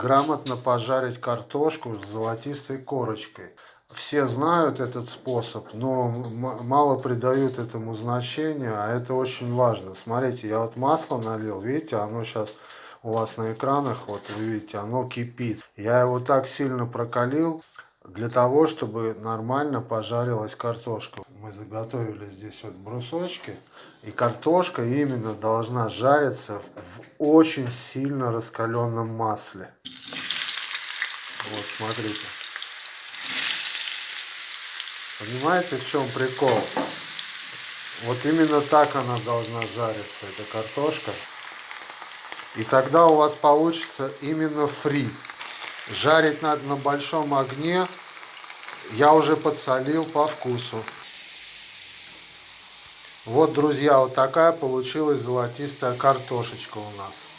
грамотно пожарить картошку с золотистой корочкой. Все знают этот способ, но мало придают этому значения, а это очень важно. Смотрите, я вот масло налил, видите, оно сейчас у вас на экранах, вот вы видите, оно кипит. Я его так сильно прокалил, для того, чтобы нормально пожарилась картошка. Мы заготовили здесь вот брусочки. И картошка именно должна жариться в очень сильно раскаленном масле. Смотрите. Понимаете, в чем прикол? Вот именно так она должна жариться, эта картошка. И тогда у вас получится именно фри. Жарить надо на большом огне. Я уже подсолил по вкусу. Вот, друзья, вот такая получилась золотистая картошечка у нас.